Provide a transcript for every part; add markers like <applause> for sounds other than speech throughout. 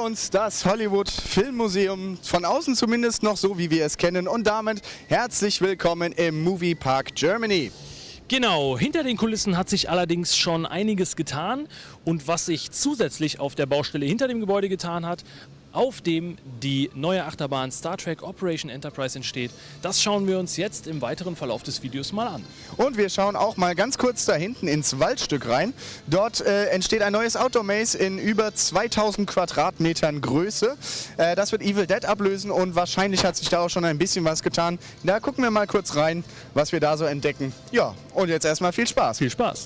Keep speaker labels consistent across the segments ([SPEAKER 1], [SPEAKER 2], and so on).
[SPEAKER 1] Uns das Hollywood Filmmuseum, von außen zumindest noch so, wie wir es kennen. Und damit herzlich willkommen im Movie Park Germany.
[SPEAKER 2] Genau, hinter den Kulissen hat sich allerdings schon einiges getan und was sich zusätzlich auf der Baustelle hinter dem Gebäude getan hat, auf dem die neue Achterbahn Star Trek Operation Enterprise entsteht. Das schauen wir uns jetzt im weiteren Verlauf des Videos mal an.
[SPEAKER 1] Und wir schauen auch mal ganz kurz da hinten ins Waldstück rein. Dort äh, entsteht ein neues Outdoor Maze in über 2000 Quadratmetern Größe. Äh, das wird Evil Dead ablösen und wahrscheinlich hat sich da auch schon ein bisschen was getan. Da gucken wir mal kurz rein, was wir da so entdecken. Ja, und jetzt erstmal viel Spaß.
[SPEAKER 2] Viel Spaß!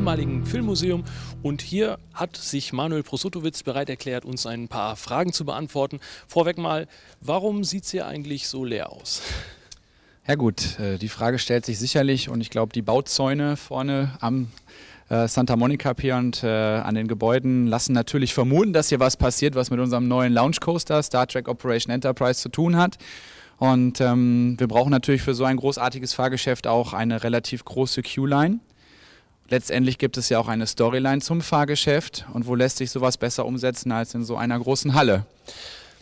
[SPEAKER 2] Ehemaligen Filmmuseum und hier hat sich Manuel Prosutowitz bereit erklärt, uns ein paar Fragen zu beantworten. Vorweg mal, warum sieht es hier eigentlich so leer aus?
[SPEAKER 3] Ja gut, äh, die Frage stellt sich sicherlich und ich glaube, die Bauzäune vorne am äh, Santa Monica Pier und äh, an den Gebäuden lassen natürlich vermuten, dass hier was passiert, was mit unserem neuen Launch Coaster Star Trek Operation Enterprise zu tun hat. Und ähm, wir brauchen natürlich für so ein großartiges Fahrgeschäft auch eine relativ große Queue-Line. Letztendlich gibt es ja auch eine Storyline zum Fahrgeschäft. Und wo lässt sich sowas besser umsetzen als in so einer großen Halle?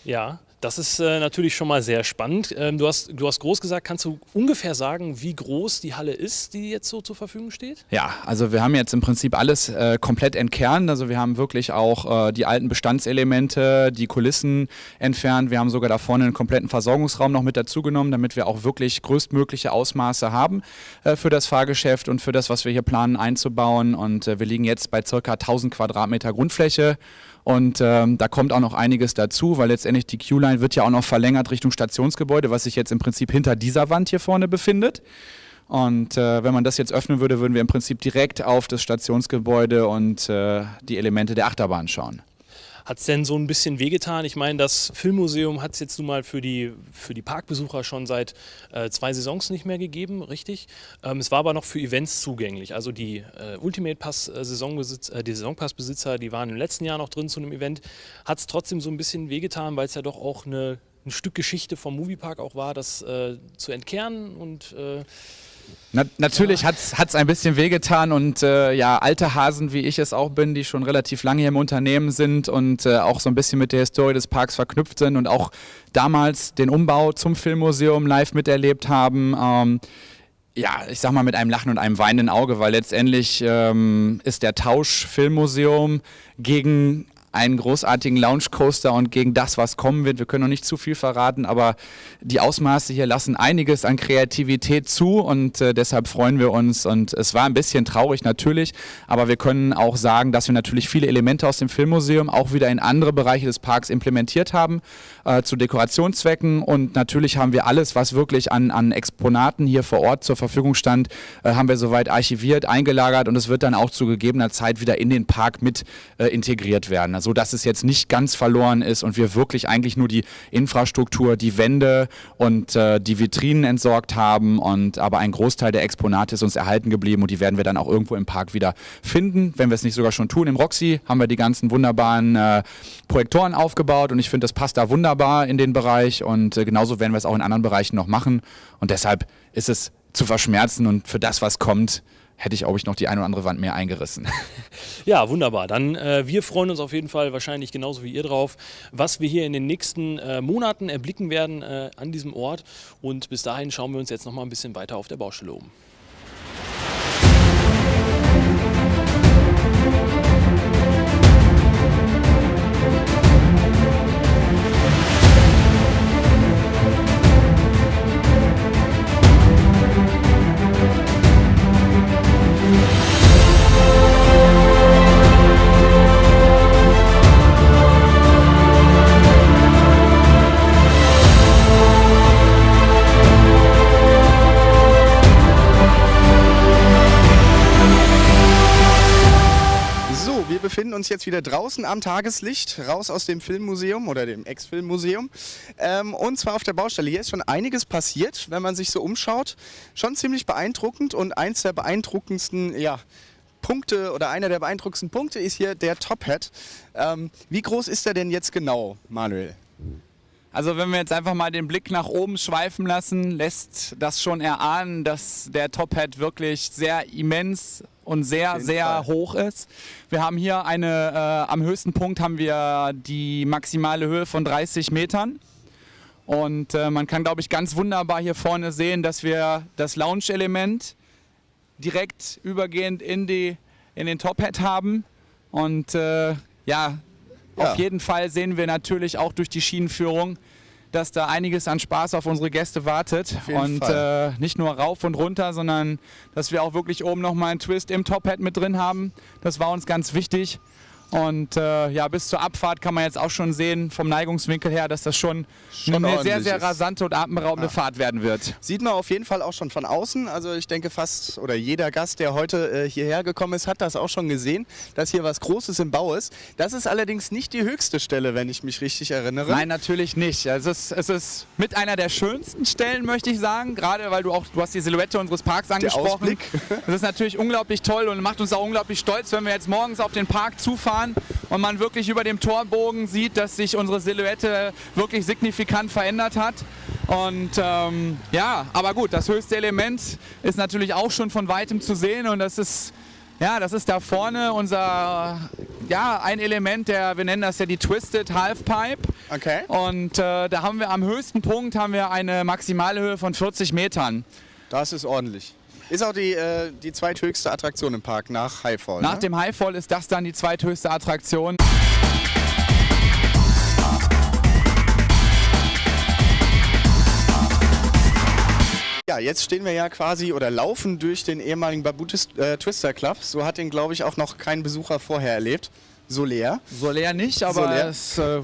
[SPEAKER 2] Ja, das ist äh, natürlich schon mal sehr spannend. Ähm, du, hast, du hast groß gesagt, kannst du ungefähr sagen, wie groß die Halle ist, die jetzt so zur Verfügung steht?
[SPEAKER 3] Ja, also wir haben jetzt im Prinzip alles äh, komplett entkernt. Also wir haben wirklich auch äh, die alten Bestandselemente, die Kulissen entfernt. Wir haben sogar da vorne einen kompletten Versorgungsraum noch mit dazugenommen, damit wir auch wirklich größtmögliche Ausmaße haben äh, für das Fahrgeschäft und für das, was wir hier planen einzubauen. Und äh, wir liegen jetzt bei ca. 1000 Quadratmeter Grundfläche. Und ähm, da kommt auch noch einiges dazu, weil letztendlich die Q-Line wird ja auch noch verlängert Richtung Stationsgebäude, was sich jetzt im Prinzip hinter dieser Wand hier vorne befindet. Und äh, wenn man das jetzt öffnen würde, würden wir im Prinzip direkt auf das Stationsgebäude und äh, die Elemente der Achterbahn schauen.
[SPEAKER 2] Hat es denn so ein bisschen wehgetan? Ich meine, das Filmmuseum hat es jetzt nun mal für die, für die Parkbesucher schon seit äh, zwei Saisons nicht mehr gegeben, richtig? Ähm, es war aber noch für Events zugänglich. Also die äh, Ultimate Pass äh, Saisonbesitz, äh, die Saisonpassbesitzer, die waren im letzten Jahr noch drin zu einem Event. Hat es trotzdem so ein bisschen wehgetan, weil es ja doch auch eine, ein Stück Geschichte vom Moviepark auch war, das äh, zu entkernen und äh,
[SPEAKER 3] na, natürlich ja. hat es ein bisschen wehgetan und äh, ja, alte Hasen, wie ich es auch bin, die schon relativ lange hier im Unternehmen sind und äh, auch so ein bisschen mit der Historie des Parks verknüpft sind und auch damals den Umbau zum Filmmuseum live miterlebt haben. Ähm, ja, ich sag mal mit einem Lachen und einem weinenden Auge, weil letztendlich ähm, ist der Tausch Filmmuseum gegen einen großartigen Lounge Coaster und gegen das, was kommen wird. Wir können noch nicht zu viel verraten, aber die Ausmaße hier lassen einiges an Kreativität zu und äh, deshalb freuen wir uns. Und es war ein bisschen traurig natürlich, aber wir können auch sagen, dass wir natürlich viele Elemente aus dem Filmmuseum auch wieder in andere Bereiche des Parks implementiert haben, äh, zu Dekorationszwecken. Und natürlich haben wir alles, was wirklich an, an Exponaten hier vor Ort zur Verfügung stand, äh, haben wir soweit archiviert, eingelagert und es wird dann auch zu gegebener Zeit wieder in den Park mit äh, integriert werden so dass es jetzt nicht ganz verloren ist und wir wirklich eigentlich nur die Infrastruktur, die Wände und äh, die Vitrinen entsorgt haben und aber ein Großteil der Exponate ist uns erhalten geblieben und die werden wir dann auch irgendwo im Park wieder finden, wenn wir es nicht sogar schon tun. Im Roxy haben wir die ganzen wunderbaren äh, Projektoren aufgebaut und ich finde, das passt da wunderbar in den Bereich und äh, genauso werden wir es auch in anderen Bereichen noch machen und deshalb ist es zu verschmerzen und für das, was kommt, hätte ich, glaube ich, noch die eine oder andere Wand mehr eingerissen. <laughs>
[SPEAKER 2] Ja, wunderbar. Dann äh, wir freuen uns auf jeden Fall wahrscheinlich genauso wie ihr drauf, was wir hier in den nächsten äh, Monaten erblicken werden äh, an diesem Ort. Und bis dahin schauen wir uns jetzt noch mal ein bisschen weiter auf der Baustelle um.
[SPEAKER 1] Uns jetzt wieder draußen am Tageslicht, raus aus dem Filmmuseum oder dem Ex-Filmmuseum. Ähm, und zwar auf der Baustelle. Hier ist schon einiges passiert, wenn man sich so umschaut. Schon ziemlich beeindruckend und eins der beeindruckendsten, ja, Punkte oder einer der beeindruckendsten Punkte ist hier der Top Hat. Ähm, wie groß ist der denn jetzt genau, Manuel?
[SPEAKER 3] Also wenn wir jetzt einfach mal den Blick nach oben schweifen lassen, lässt das schon erahnen, dass der Top Hat wirklich sehr immens und sehr, sehr
[SPEAKER 1] Fall.
[SPEAKER 3] hoch ist. Wir haben hier eine, äh, am höchsten Punkt haben wir die maximale Höhe von 30 Metern. Und äh, man kann, glaube ich, ganz wunderbar hier vorne sehen, dass wir das Lounge-Element direkt übergehend in, die, in den Top Hat haben. Und äh, ja,
[SPEAKER 1] Ja.
[SPEAKER 3] auf jeden Fall sehen wir natürlich auch durch die Schienenführung, dass da einiges an Spaß auf unsere Gäste wartet. und äh, nicht nur rauf und runter, sondern dass wir auch wirklich oben nochmal einen Twist im Top Hat mit drin haben. Das war uns ganz wichtig. Und äh, ja, bis zur Abfahrt kann man jetzt auch schon sehen, vom Neigungswinkel her, dass das schon,
[SPEAKER 1] Schon
[SPEAKER 3] eine sehr, sehr rasante und atemberaubende Fahrt werden wird.
[SPEAKER 1] Sieht man auf jeden Fall auch schon von außen. Also ich denke fast oder jeder Gast, der heute äh, hierher gekommen ist, hat das auch schon gesehen, dass hier was Großes im Bau ist. Das ist allerdings nicht die höchste Stelle, wenn ich mich richtig erinnere.
[SPEAKER 3] Nein, natürlich nicht. Es ist, es ist mit einer der schönsten Stellen, möchte ich sagen. Gerade weil du auch, du hast die Silhouette unseres Parks angesprochen.
[SPEAKER 1] Ausblick.
[SPEAKER 3] Das ist natürlich unglaublich toll und macht uns auch unglaublich stolz, wenn wir jetzt morgens auf den Park zufahren und man wirklich über dem Torbogen sieht, dass sich unsere Silhouette wirklich signifikant verändert hat. Und ähm, ja, aber gut, das höchste Element ist natürlich auch schon von weitem zu sehen und das ist ja, das ist da vorne unser, ja, ein Element, der, wir nennen das ja die Twisted Halfpipe.
[SPEAKER 1] Okay.
[SPEAKER 3] Und äh, da haben wir am höchsten Punkt haben wir eine maximale Höhe von 40 Metern.
[SPEAKER 1] Das ist ordentlich. Ist auch die, äh, die zweithöchste Attraktion im Park nach Highfall.
[SPEAKER 3] Nach
[SPEAKER 1] ne?
[SPEAKER 3] dem Highfall ist das dann die zweithöchste Attraktion.
[SPEAKER 1] Ja, jetzt stehen wir ja quasi oder laufen durch den ehemaligen Babu äh, Twister Club. So hat den, glaube ich, auch noch kein Besucher vorher erlebt. So leer.
[SPEAKER 3] So leer nicht, aber
[SPEAKER 1] So leer.
[SPEAKER 3] es äh,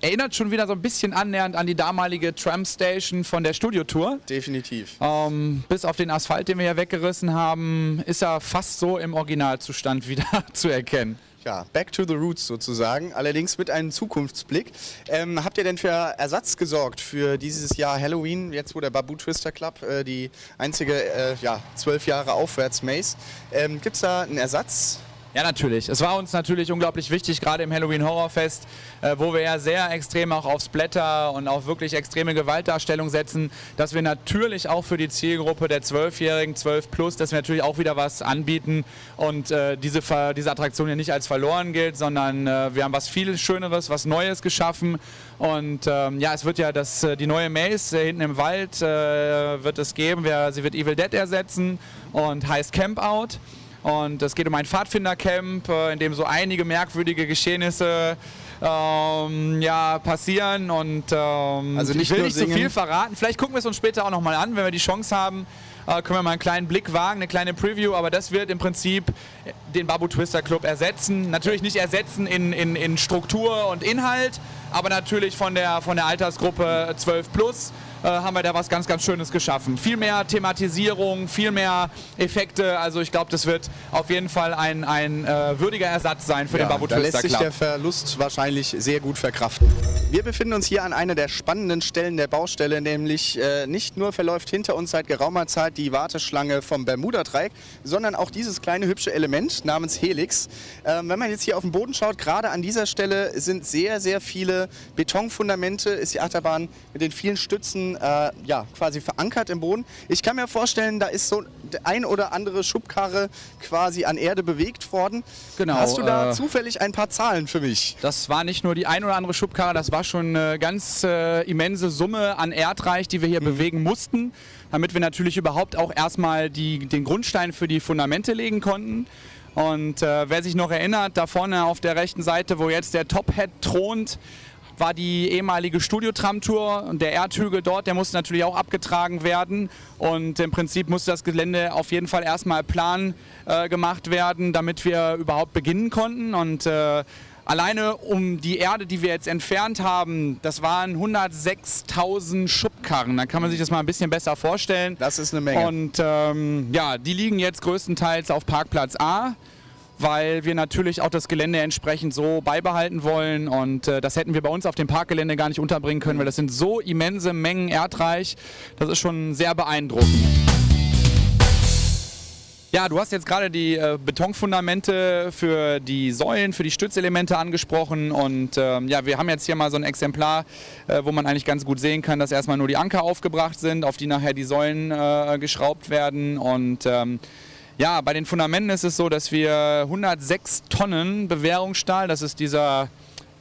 [SPEAKER 3] erinnert schon wieder so ein bisschen annähernd an die damalige Tram Station von der Studiotour.
[SPEAKER 1] Definitiv.
[SPEAKER 3] Ähm, bis auf den Asphalt, den wir hier weggerissen haben, ist er fast so im Originalzustand <laughs> wieder zu erkennen.
[SPEAKER 1] Ja, back to the roots sozusagen, allerdings mit einem Zukunftsblick. Ähm, habt ihr denn für Ersatz gesorgt für dieses Jahr Halloween, jetzt wo der Babu Twister Club äh, die einzige äh, ja, zwölf Jahre aufwärts Maze? Ähm, Gibt es da einen Ersatz?
[SPEAKER 3] Ja, natürlich. Es war uns natürlich unglaublich wichtig, gerade im Halloween Horrorfest, äh, wo wir ja sehr extrem auch auf Splatter und auf wirklich extreme Gewaltdarstellung setzen, dass wir natürlich auch für die Zielgruppe der 12-Jährigen, 12 plus, dass wir natürlich auch wieder was anbieten und äh, diese, diese Attraktion hier nicht als verloren gilt, sondern äh, wir haben was viel Schöneres, was Neues geschaffen und ähm, ja, es wird ja das, äh, die neue Maze äh, hinten im Wald äh, wird es geben, wir, sie wird Evil Dead ersetzen und heißt Camp Out. Und es geht um ein Pfadfindercamp, äh, in dem so einige merkwürdige Geschehnisse ähm, ja, passieren. Und ähm,
[SPEAKER 1] Also
[SPEAKER 3] ich will nicht zu viel verraten. Vielleicht gucken wir es uns später auch nochmal an, wenn wir die Chance haben. Äh, können wir mal einen kleinen Blick wagen, eine kleine Preview, aber das wird im Prinzip den Babu Twister Club ersetzen. Natürlich nicht ersetzen in, in, in Struktur und Inhalt, aber natürlich von der, von der Altersgruppe 12 plus äh, haben wir da was ganz, ganz Schönes geschaffen. Viel mehr Thematisierung, viel mehr Effekte. Also ich glaube, das wird auf jeden Fall ein, ein äh, würdiger Ersatz sein für den Babu
[SPEAKER 1] da lässt sich der Verlust wahrscheinlich sehr gut verkraften. Wir befinden uns hier an einer der spannenden Stellen der Baustelle, nämlich äh, nicht nur verläuft hinter uns seit geraumer Zeit die Warteschlange vom Bermuda-Dreieck, sondern auch dieses kleine hübsche Element namens Helix. Ähm, wenn man jetzt hier auf den Boden schaut, gerade an dieser Stelle sind sehr, sehr viele Betonfundamente, ist die Achterbahn mit den vielen Stützen äh, ja, quasi verankert im Boden. Ich kann mir vorstellen, da ist so ein oder andere Schubkarre quasi an Erde bewegt worden.
[SPEAKER 3] Genau,
[SPEAKER 1] Hast du da
[SPEAKER 3] äh,
[SPEAKER 1] zufällig ein paar Zahlen für mich?
[SPEAKER 3] Das war nicht nur die ein oder andere Schubkarre, das war schon eine ganz äh, immense Summe an Erdreich, die wir hier bewegen mussten, damit wir natürlich überhaupt auch erstmal die, den Grundstein für die Fundamente legen konnten. Und äh, wer sich noch erinnert, da vorne auf der rechten Seite, wo jetzt der Top Hat thront, war die ehemalige Studiotram-Tour und der Erdhügel dort, der musste natürlich auch abgetragen werden. Und im Prinzip musste das Gelände auf jeden Fall erstmal plan äh, gemacht werden, damit wir überhaupt beginnen konnten. Und äh, alleine um die Erde, die wir jetzt entfernt haben, das waren 106.000 Schubkarren. Da kann man sich das mal ein bisschen besser vorstellen.
[SPEAKER 1] Das ist eine Menge.
[SPEAKER 3] Und ähm, ja, die liegen jetzt größtenteils auf Parkplatz A. weil wir natürlich auch das Gelände entsprechend so beibehalten wollen. Und äh, das hätten wir bei uns auf dem Parkgelände gar nicht unterbringen können, weil das sind so immense Mengen erdreich, das ist schon sehr beeindruckend. Ja, du hast jetzt gerade die äh, Betonfundamente für die Säulen, für die Stützelemente angesprochen. Und ähm, ja, wir haben jetzt hier mal so ein Exemplar, äh, wo man eigentlich ganz gut sehen kann, dass erstmal nur die Anker aufgebracht sind, auf die nachher die Säulen äh, geschraubt werden. Und ähm, ja, bei den Fundamenten ist es so, dass wir 106 Tonnen Bewährungsstahl, das ist dieser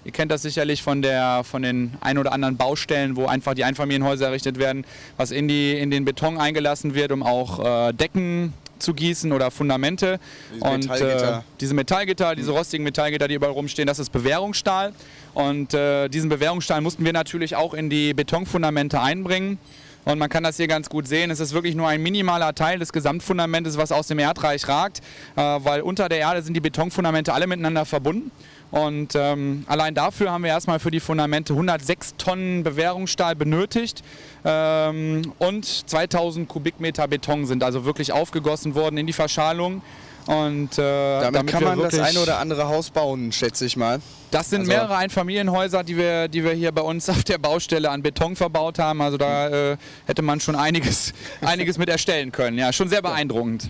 [SPEAKER 3] Ihr kennt das sicherlich von, der, von den ein oder anderen Baustellen, wo einfach die Einfamilienhäuser errichtet werden, was in, die, in den Beton eingelassen wird, um auch äh, Decken zu gießen oder Fundamente.
[SPEAKER 1] Diese
[SPEAKER 3] und
[SPEAKER 1] Metallgitter.
[SPEAKER 3] Äh, diese Metallgitter, diese rostigen Metallgitter, die überall rumstehen, das ist Bewährungsstahl. Und äh, diesen Bewährungsstahl mussten wir natürlich auch in die Betonfundamente einbringen. Und man kann das hier ganz gut sehen. Es ist wirklich nur ein minimaler Teil des Gesamtfundamentes, was aus dem Erdreich ragt, äh, weil unter der Erde sind die Betonfundamente alle miteinander verbunden. Und ähm, allein dafür haben wir erstmal für die Fundamente 106 Tonnen Bewährungsstahl benötigt ähm, und 2000 Kubikmeter Beton sind also wirklich aufgegossen worden in die Verschalung. Und, äh,
[SPEAKER 1] Damit, kann
[SPEAKER 3] wir
[SPEAKER 1] man das eine oder andere Haus bauen, schätze ich mal.
[SPEAKER 3] das sind
[SPEAKER 1] Also-
[SPEAKER 3] mehrere Einfamilienhäuser, die wir, die wir hier bei uns <laughs> auf der Baustelle an Beton verbaut haben. Also da äh, hätte man schon einiges, <laughs> einiges mit erstellen können. Ja, schon sehr beeindruckend.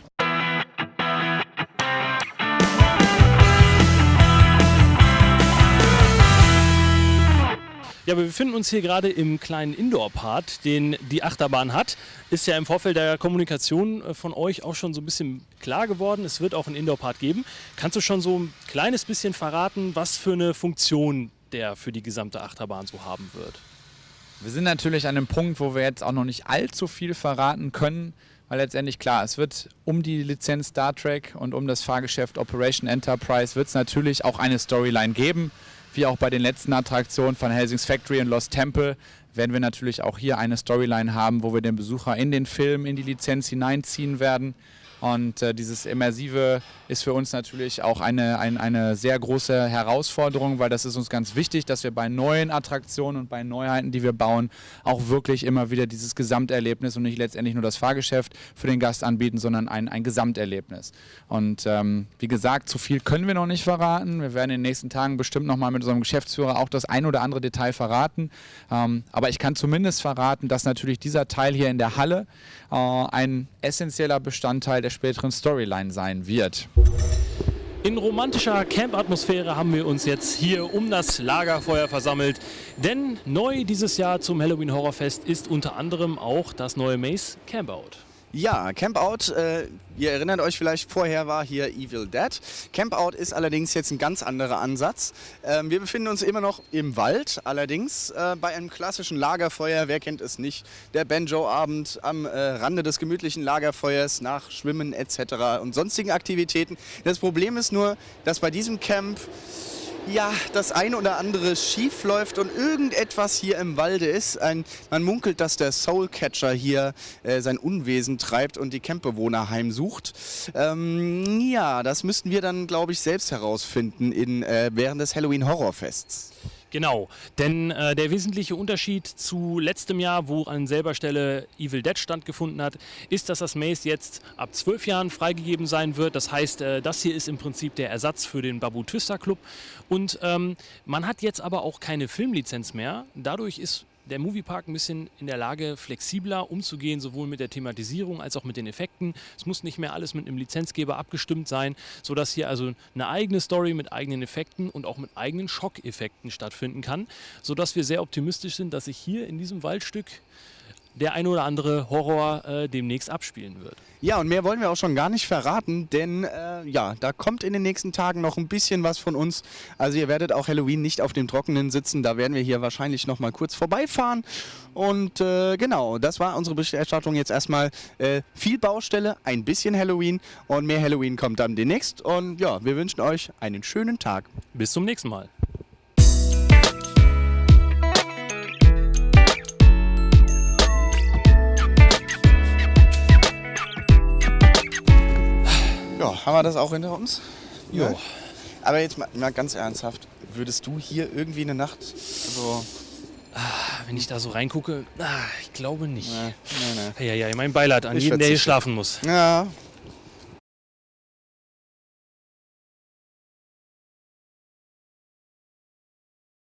[SPEAKER 2] Ja, wir befinden uns hier gerade im kleinen Indoor-Part, den die Achterbahn hat. Ist ja im Vorfeld der Kommunikation äh, von euch auch schon so ein bisschen klar geworden. Es wird auch einen Indoor-Part geben. Kannst du schon so ein kleines bisschen verraten, was für eine Funktion der für die gesamte Achterbahn so haben wird?
[SPEAKER 3] Wir sind natürlich an einem Punkt, wo wir jetzt auch noch nicht allzu viel verraten können, weil letztendlich klar, es wird um die Lizenz Star Trek und um das Fahrgeschäft Operation Enterprise wird es natürlich auch eine Storyline geben. Wie auch bei den letzten Attraktionen von Helsing's Factory und Lost Temple werden wir natürlich auch hier eine Storyline haben, wo wir den Besucher in den Film, in die Lizenz hineinziehen werden. Und äh, dieses Immersive ist für uns natürlich auch eine, ein, eine sehr große Herausforderung, weil das ist uns ganz wichtig, dass wir bei neuen Attraktionen und bei Neuheiten, die wir bauen, auch wirklich immer wieder dieses Gesamterlebnis und nicht letztendlich nur das Fahrgeschäft für den Gast anbieten, sondern ein, ein Gesamterlebnis. Und ähm, wie gesagt, zu viel können wir noch nicht verraten. Wir werden in den nächsten Tagen bestimmt nochmal mit unserem Geschäftsführer auch das ein oder andere Detail verraten. Ähm, aber ich kann zumindest verraten, dass natürlich dieser Teil hier in der Halle äh, ein essentieller Bestandteil der späteren Storyline sein wird.
[SPEAKER 2] In romantischer Camp-Atmosphäre haben wir uns jetzt hier um das Lagerfeuer versammelt. Denn neu dieses Jahr zum Halloween Horrorfest ist unter anderem auch das neue Maze Campout.
[SPEAKER 1] Ja, Campout, äh, ihr erinnert euch vielleicht, vorher war hier Evil Dead. Campout ist allerdings jetzt ein ganz anderer Ansatz. Ähm, wir befinden uns immer noch im Wald, allerdings äh, bei einem klassischen Lagerfeuer, wer kennt es nicht, der Banjo-Abend am äh, Rande des gemütlichen Lagerfeuers nach Schwimmen etc. und sonstigen Aktivitäten. Das Problem ist nur, dass bei diesem Camp ja, das eine oder andere schief läuft und irgendetwas hier im Walde ist. Ein, man munkelt, dass der Soulcatcher hier äh, sein Unwesen treibt und die Campbewohner heimsucht. Ähm, ja, das müssten wir dann, glaube ich, selbst herausfinden in, äh, während des Halloween Horrorfests.
[SPEAKER 2] Genau, denn äh, der wesentliche Unterschied zu letztem Jahr, wo an selber Stelle Evil Dead stattgefunden hat, ist, dass das Maze jetzt ab zwölf Jahren freigegeben sein wird. Das heißt, äh, das hier ist im Prinzip der Ersatz für den Babu Twister Club. Und ähm, man hat jetzt aber auch keine Filmlizenz mehr. Dadurch ist der Moviepark ein bisschen in der Lage, flexibler umzugehen, sowohl mit der Thematisierung als auch mit den Effekten. Es muss nicht mehr alles mit einem Lizenzgeber abgestimmt sein, sodass hier also eine eigene Story mit eigenen Effekten und auch mit eigenen Schockeffekten stattfinden kann, sodass wir sehr optimistisch sind, dass sich hier in diesem Waldstück der ein oder andere Horror äh, demnächst abspielen wird.
[SPEAKER 1] Ja, und mehr wollen wir auch schon gar nicht verraten, denn äh, ja, da kommt in den nächsten Tagen noch ein bisschen was von uns. Also ihr werdet auch Halloween nicht auf dem Trockenen sitzen, da werden wir hier wahrscheinlich noch mal kurz vorbeifahren. Und äh, genau, das war unsere Berichterstattung jetzt erstmal. Äh, viel Baustelle, ein bisschen Halloween und mehr Halloween kommt dann demnächst. Und ja, wir wünschen euch einen schönen Tag.
[SPEAKER 2] Bis zum nächsten Mal.
[SPEAKER 1] Haben wir das auch hinter uns?
[SPEAKER 2] Jo.
[SPEAKER 1] Ja. Aber jetzt mal, mal ganz ernsthaft, würdest du hier irgendwie eine Nacht so...
[SPEAKER 2] Wenn ich da so reingucke, ah, ich glaube nicht.
[SPEAKER 1] Nee, nee, nee.
[SPEAKER 2] Ja, ja, mein Beileid an
[SPEAKER 1] Ich
[SPEAKER 2] jeden, der hier schlafen muss.
[SPEAKER 1] Ja,